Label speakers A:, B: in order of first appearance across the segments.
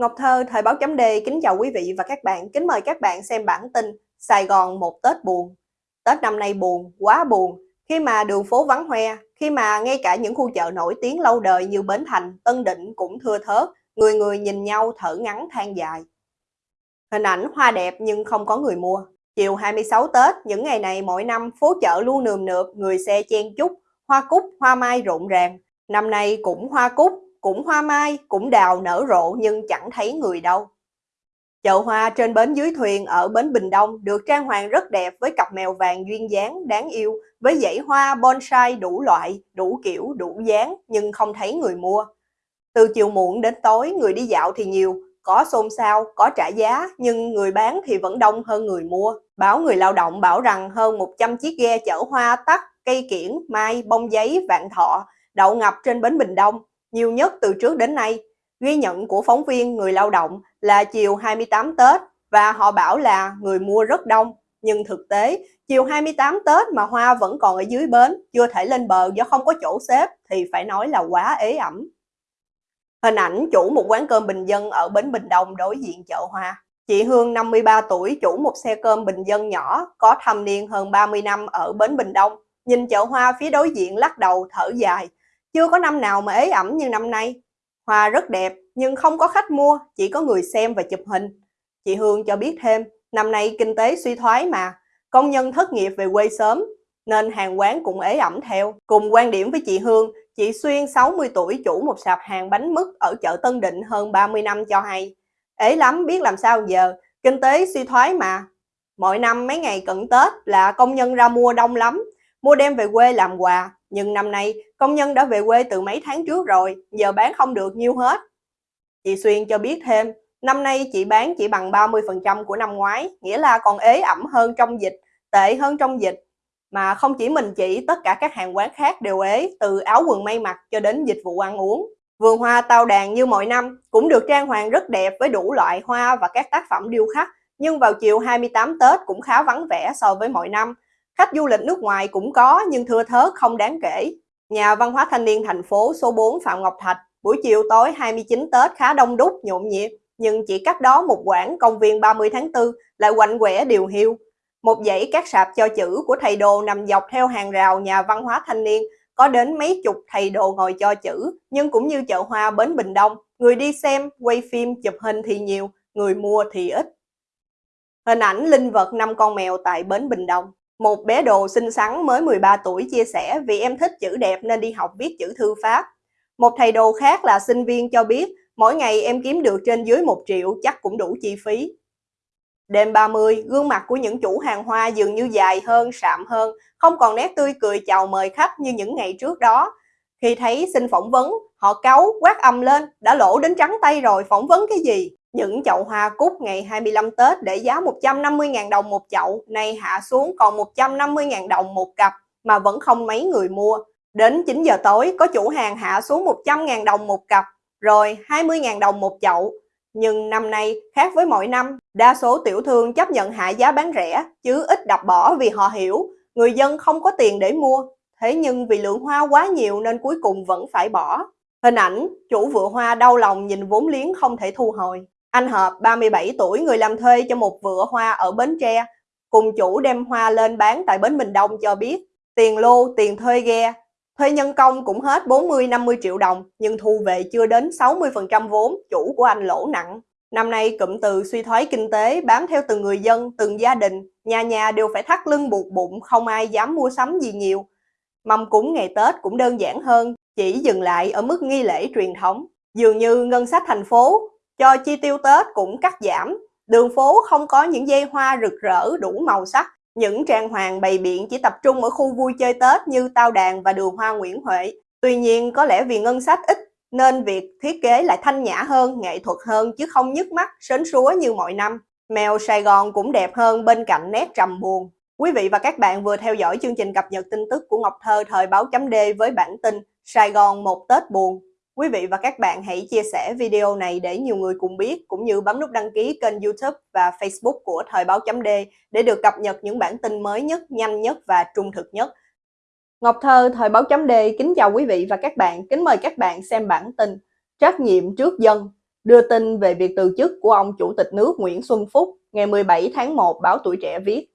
A: Ngọc Thơ, Thời báo chấm Đề kính chào quý vị và các bạn. Kính mời các bạn xem bản tin Sài Gòn một Tết buồn. Tết năm nay buồn, quá buồn. Khi mà đường phố vắng hoe, khi mà ngay cả những khu chợ nổi tiếng lâu đời như Bến Thành, Tân Định cũng thưa thớt, người người nhìn nhau thở ngắn than dài. Hình ảnh hoa đẹp nhưng không có người mua. Chiều 26 Tết, những ngày này mỗi năm phố chợ luôn nườm nượp, người xe chen chúc, hoa cúc, hoa mai rộn ràng. Năm nay cũng hoa cúc, cũng hoa mai, cũng đào nở rộ nhưng chẳng thấy người đâu. Chợ hoa trên bến dưới thuyền ở bến Bình Đông được trang hoàng rất đẹp với cặp mèo vàng duyên dáng đáng yêu, với dãy hoa bonsai đủ loại, đủ kiểu, đủ dáng nhưng không thấy người mua. Từ chiều muộn đến tối người đi dạo thì nhiều, có xôn xao, có trả giá nhưng người bán thì vẫn đông hơn người mua. Báo người lao động bảo rằng hơn 100 chiếc ghe chở hoa tắc, cây kiển, mai, bông giấy, vạn thọ đậu ngập trên bến Bình Đông nhiều nhất từ trước đến nay. Ghi nhận của phóng viên người lao động là chiều 28 Tết và họ bảo là người mua rất đông. Nhưng thực tế, chiều 28 Tết mà hoa vẫn còn ở dưới bến, chưa thể lên bờ do không có chỗ xếp thì phải nói là quá ế ẩm. Hình ảnh chủ một quán cơm bình dân ở bến Bình Đông đối diện chợ hoa. Chị Hương 53 tuổi chủ một xe cơm bình dân nhỏ có thâm niên hơn 30 năm ở bến Bình Đông. Nhìn chợ hoa phía đối diện lắc đầu thở dài chưa có năm nào mà ế ẩm như năm nay. Hoa rất đẹp nhưng không có khách mua, chỉ có người xem và chụp hình. Chị Hương cho biết thêm, năm nay kinh tế suy thoái mà, công nhân thất nghiệp về quê sớm, nên hàng quán cũng ế ẩm theo. Cùng quan điểm với chị Hương, chị Xuyên 60 tuổi chủ một sạp hàng bánh mứt ở chợ Tân Định hơn 30 năm cho hay. Ế lắm biết làm sao giờ, kinh tế suy thoái mà. Mỗi năm mấy ngày cận Tết là công nhân ra mua đông lắm, mua đem về quê làm quà, nhưng năm nay công nhân đã về quê từ mấy tháng trước rồi, giờ bán không được nhiêu hết. Chị Xuyên cho biết thêm, năm nay chị bán chỉ bằng 30% của năm ngoái, nghĩa là còn ế ẩm hơn trong dịch, tệ hơn trong dịch. Mà không chỉ mình chị, tất cả các hàng quán khác đều ế, từ áo quần may mặc cho đến dịch vụ ăn uống. Vườn hoa tao đàn như mọi năm cũng được trang hoàng rất đẹp với đủ loại hoa và các tác phẩm điêu khắc, nhưng vào chiều 28 Tết cũng khá vắng vẻ so với mọi năm. Khách du lịch nước ngoài cũng có nhưng thưa thớt không đáng kể. Nhà văn hóa thanh niên thành phố số 4 Phạm Ngọc Thạch, buổi chiều tối 29 Tết khá đông đúc, nhộn nhịp, nhưng chỉ cách đó một quãng công viên 30 tháng 4 lại quạnh quẻ điều hiu. Một dãy các sạp cho chữ của thầy đồ nằm dọc theo hàng rào nhà văn hóa thanh niên, có đến mấy chục thầy đồ ngồi cho chữ, nhưng cũng như chợ hoa Bến Bình Đông, người đi xem, quay phim, chụp hình thì nhiều, người mua thì ít. Hình ảnh linh vật năm con mèo tại Bến Bình Đông một bé đồ xinh xắn mới 13 tuổi chia sẻ vì em thích chữ đẹp nên đi học viết chữ thư pháp. Một thầy đồ khác là sinh viên cho biết mỗi ngày em kiếm được trên dưới 1 triệu chắc cũng đủ chi phí. Đêm 30, gương mặt của những chủ hàng hoa dường như dài hơn, sạm hơn, không còn nét tươi cười chào mời khách như những ngày trước đó. Khi thấy xin phỏng vấn, họ cáu, quát âm lên, đã lỗ đến trắng tay rồi, phỏng vấn cái gì? Những chậu hoa cúc ngày 25 Tết để giá 150.000 đồng một chậu, nay hạ xuống còn 150.000 đồng một cặp mà vẫn không mấy người mua. Đến 9 giờ tối có chủ hàng hạ xuống 100.000 đồng một cặp, rồi 20.000 đồng một chậu. Nhưng năm nay khác với mọi năm, đa số tiểu thương chấp nhận hạ giá bán rẻ, chứ ít đập bỏ vì họ hiểu người dân không có tiền để mua. Thế nhưng vì lượng hoa quá nhiều nên cuối cùng vẫn phải bỏ. Hình ảnh, chủ vựa hoa đau lòng nhìn vốn liếng không thể thu hồi. Anh Hợp, 37 tuổi, người làm thuê cho một vựa hoa ở Bến Tre, cùng chủ đem hoa lên bán tại Bến Bình Đông cho biết, tiền lô, tiền thuê ghe, thuê nhân công cũng hết 40-50 triệu đồng, nhưng thu về chưa đến 60% vốn, chủ của anh lỗ nặng. Năm nay cụm từ suy thoái kinh tế bám theo từng người dân, từng gia đình, nhà nhà đều phải thắt lưng buộc bụng, không ai dám mua sắm gì nhiều. Mâm cúng ngày Tết cũng đơn giản hơn, chỉ dừng lại ở mức nghi lễ truyền thống. Dường như ngân sách thành phố cho chi tiêu Tết cũng cắt giảm, đường phố không có những dây hoa rực rỡ đủ màu sắc, những trang hoàng bày biện chỉ tập trung ở khu vui chơi Tết như Tao Đàn và đường hoa Nguyễn Huệ. Tuy nhiên có lẽ vì ngân sách ít nên việc thiết kế lại thanh nhã hơn, nghệ thuật hơn chứ không nhức mắt, sến súa như mọi năm. Mèo Sài Gòn cũng đẹp hơn bên cạnh nét trầm buồn. Quý vị và các bạn vừa theo dõi chương trình cập nhật tin tức của Ngọc Thơ thời báo chấm D với bản tin Sài Gòn một Tết buồn. Quý vị và các bạn hãy chia sẻ video này để nhiều người cùng biết, cũng như bấm nút đăng ký kênh youtube và facebook của Thời báo chấm D để được cập nhật những bản tin mới nhất, nhanh nhất và trung thực nhất. Ngọc Thơ, Thời báo chấm D kính chào quý vị và các bạn, kính mời các bạn xem bản tin Trách nhiệm trước dân. đưa tin về việc từ chức của ông Chủ tịch nước Nguyễn Xuân Phúc ngày 17 tháng 1 báo Tuổi Trẻ viết.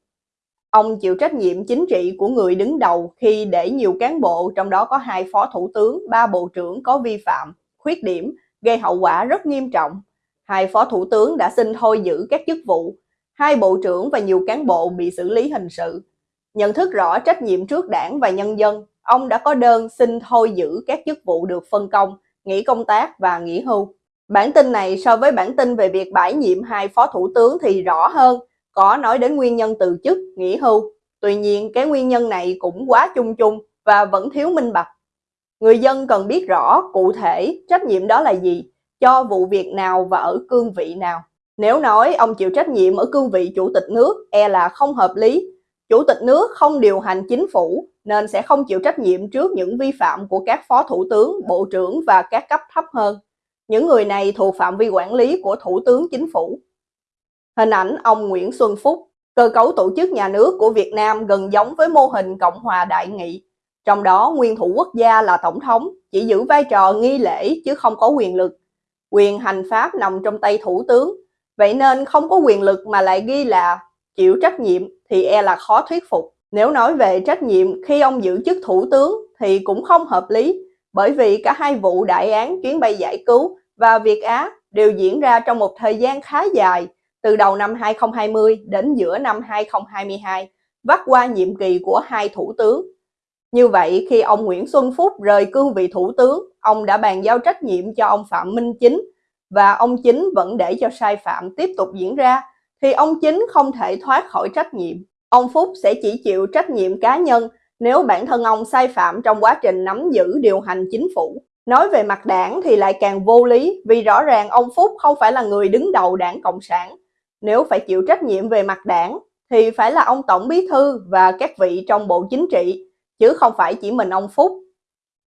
A: Ông chịu trách nhiệm chính trị của người đứng đầu khi để nhiều cán bộ, trong đó có hai phó thủ tướng, ba bộ trưởng có vi phạm, khuyết điểm, gây hậu quả rất nghiêm trọng. Hai phó thủ tướng đã xin thôi giữ các chức vụ, hai bộ trưởng và nhiều cán bộ bị xử lý hình sự. Nhận thức rõ trách nhiệm trước đảng và nhân dân, ông đã có đơn xin thôi giữ các chức vụ được phân công, nghỉ công tác và nghỉ hưu. Bản tin này so với bản tin về việc bãi nhiệm hai phó thủ tướng thì rõ hơn, có nói đến nguyên nhân từ chức, nghỉ hưu. Tuy nhiên, cái nguyên nhân này cũng quá chung chung và vẫn thiếu minh bạch. Người dân cần biết rõ cụ thể trách nhiệm đó là gì, cho vụ việc nào và ở cương vị nào. Nếu nói ông chịu trách nhiệm ở cương vị chủ tịch nước e là không hợp lý. Chủ tịch nước không điều hành chính phủ nên sẽ không chịu trách nhiệm trước những vi phạm của các phó thủ tướng, bộ trưởng và các cấp thấp hơn. Những người này thuộc phạm vi quản lý của thủ tướng chính phủ. Hình ảnh ông Nguyễn Xuân Phúc, cơ cấu tổ chức nhà nước của Việt Nam gần giống với mô hình Cộng hòa đại nghị. Trong đó nguyên thủ quốc gia là tổng thống, chỉ giữ vai trò nghi lễ chứ không có quyền lực. Quyền hành pháp nằm trong tay thủ tướng, vậy nên không có quyền lực mà lại ghi là chịu trách nhiệm thì e là khó thuyết phục. Nếu nói về trách nhiệm khi ông giữ chức thủ tướng thì cũng không hợp lý, bởi vì cả hai vụ đại án chuyến bay giải cứu và Việt Á đều diễn ra trong một thời gian khá dài, từ đầu năm 2020 đến giữa năm 2022, vắt qua nhiệm kỳ của hai thủ tướng. Như vậy, khi ông Nguyễn Xuân Phúc rời cương vị thủ tướng, ông đã bàn giao trách nhiệm cho ông Phạm Minh Chính và ông Chính vẫn để cho sai phạm tiếp tục diễn ra, thì ông Chính không thể thoát khỏi trách nhiệm. Ông Phúc sẽ chỉ chịu trách nhiệm cá nhân nếu bản thân ông sai phạm trong quá trình nắm giữ điều hành chính phủ. Nói về mặt đảng thì lại càng vô lý vì rõ ràng ông Phúc không phải là người đứng đầu đảng Cộng sản. Nếu phải chịu trách nhiệm về mặt đảng thì phải là ông Tổng Bí Thư và các vị trong Bộ Chính trị, chứ không phải chỉ mình ông Phúc.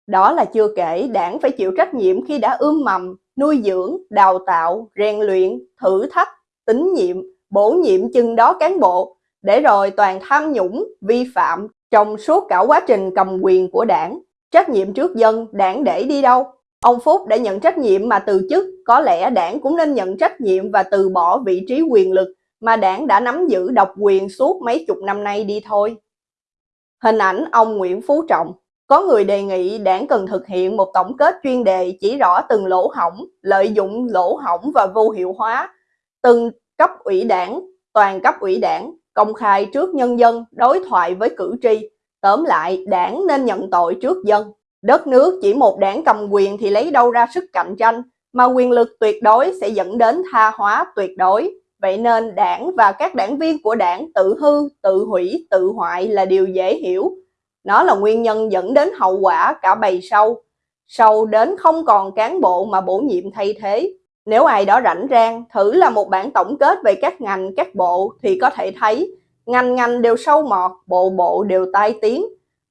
A: Đó là chưa kể đảng phải chịu trách nhiệm khi đã ươm mầm, nuôi dưỡng, đào tạo, rèn luyện, thử thách, tín nhiệm, bổ nhiệm chừng đó cán bộ, để rồi toàn tham nhũng, vi phạm trong suốt cả quá trình cầm quyền của đảng. Trách nhiệm trước dân, đảng để đi đâu? Ông Phúc đã nhận trách nhiệm mà từ chức, có lẽ đảng cũng nên nhận trách nhiệm và từ bỏ vị trí quyền lực mà đảng đã nắm giữ độc quyền suốt mấy chục năm nay đi thôi. Hình ảnh ông Nguyễn Phú Trọng Có người đề nghị đảng cần thực hiện một tổng kết chuyên đề chỉ rõ từng lỗ hỏng, lợi dụng lỗ hỏng và vô hiệu hóa, từng cấp ủy đảng, toàn cấp ủy đảng, công khai trước nhân dân, đối thoại với cử tri. Tóm lại, đảng nên nhận tội trước dân. Đất nước chỉ một đảng cầm quyền thì lấy đâu ra sức cạnh tranh, mà quyền lực tuyệt đối sẽ dẫn đến tha hóa tuyệt đối. Vậy nên đảng và các đảng viên của đảng tự hư, tự hủy, tự hoại là điều dễ hiểu. Nó là nguyên nhân dẫn đến hậu quả cả bầy sâu. Sâu đến không còn cán bộ mà bổ nhiệm thay thế. Nếu ai đó rảnh rang, thử là một bản tổng kết về các ngành, các bộ thì có thể thấy ngành ngành đều sâu mọt, bộ bộ đều tai tiếng.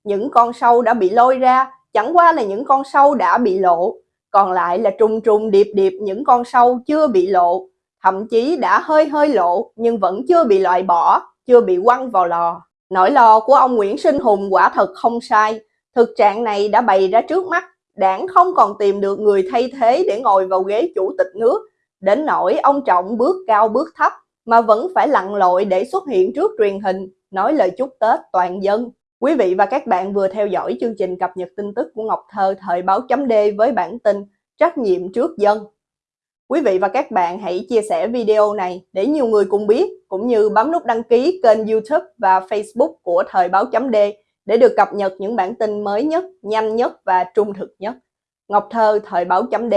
A: Những con sâu đã bị lôi ra chẳng qua là những con sâu đã bị lộ, còn lại là trùng trùng điệp điệp những con sâu chưa bị lộ, thậm chí đã hơi hơi lộ nhưng vẫn chưa bị loại bỏ, chưa bị quăng vào lò. Nỗi lo của ông Nguyễn Sinh Hùng quả thật không sai, thực trạng này đã bày ra trước mắt, đảng không còn tìm được người thay thế để ngồi vào ghế chủ tịch nước, đến nỗi ông Trọng bước cao bước thấp mà vẫn phải lặn lội để xuất hiện trước truyền hình, nói lời chúc Tết toàn dân. Quý vị và các bạn vừa theo dõi chương trình cập nhật tin tức của Ngọc Thơ thời báo chấm D với bản tin Trách nhiệm trước dân. Quý vị và các bạn hãy chia sẻ video này để nhiều người cùng biết, cũng như bấm nút đăng ký kênh YouTube và Facebook của thời báo chấm D để được cập nhật những bản tin mới nhất, nhanh nhất và trung thực nhất. Ngọc Thơ thời báo chấm D